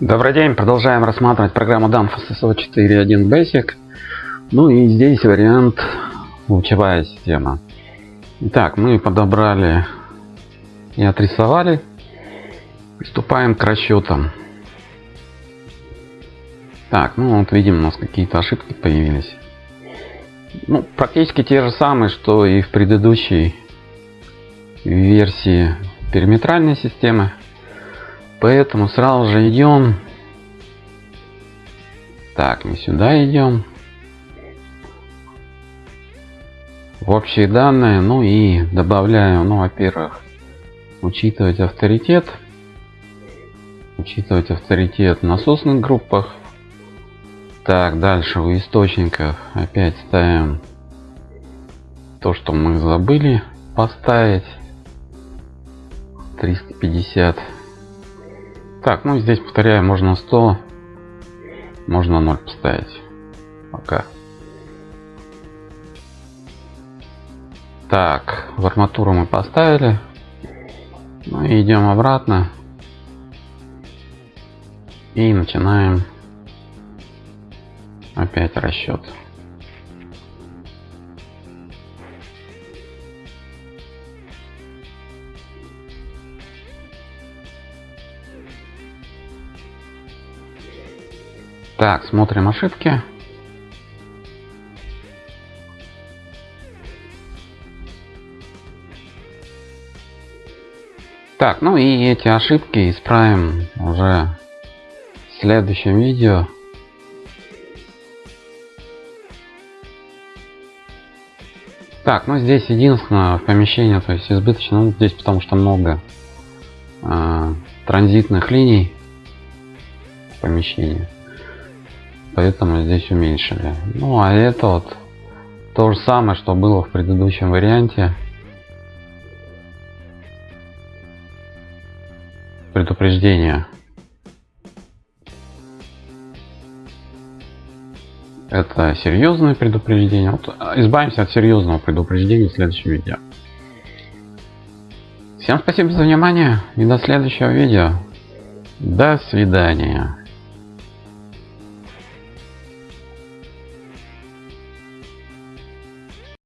Добрый день, продолжаем рассматривать программу DAMF SSO 4.1 Basic. Ну и здесь вариант лучевая система. Итак, мы подобрали и отрисовали. Приступаем к расчетам. Так, ну вот видим, у нас какие-то ошибки появились. Ну, практически те же самые, что и в предыдущей версии периметральной системы. Поэтому сразу же идем. Так, мы сюда идем. В общие данные, ну и добавляю, ну, во-первых, учитывать авторитет. Учитывать авторитет в насосных группах. Так, дальше у источников опять ставим то, что мы забыли поставить. 350 так, ну здесь повторяю, можно 100, можно 0 поставить. Пока. Так, в арматуру мы поставили. Ну идем обратно. И начинаем опять расчет. Так, смотрим ошибки. Так, ну и эти ошибки исправим уже в следующем видео. Так, ну здесь единственное помещение, то есть избыточно, ну, здесь потому что много э, транзитных линий помещения поэтому здесь уменьшили ну а это вот то же самое что было в предыдущем варианте. Предупреждение. Это серьезное предупреждение. Вот, избавимся от серьезного предупреждения в следующем видео. Всем спасибо за внимание и до следующего видео. До свидания